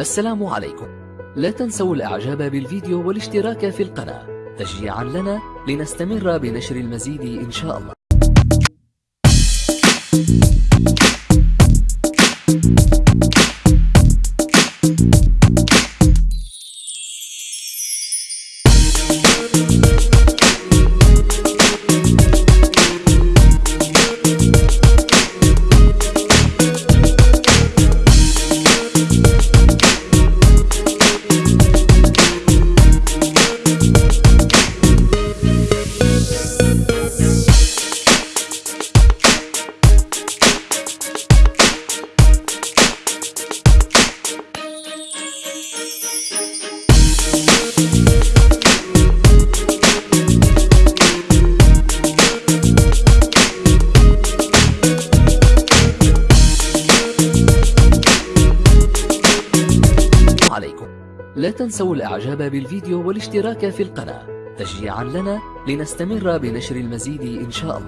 السلام عليكم. لا تنسوا الإعجاب بالفيديو والاشتراك في القناة. تشجيعا لنا لنستمر بنشر المزيد إن شاء الله. عليكم. لا تنسوا الإعجاب بالفيديو والاشتراك في القناة. تشجيعا لنا لنستمر بنشر المزيد إن شاء الله.